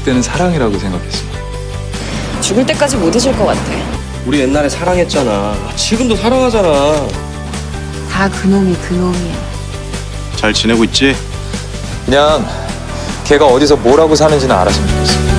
그때는 사랑이라고 생각했어. 죽을 때까지 못 잊을 것 같아. 우리 옛날에 사랑했잖아. 지금도 사랑하잖아. 다 그놈이 그놈이야. 잘 지내고 있지? 그냥 걔가 어디서 뭐라고 사는지는 알았으면 좋겠어.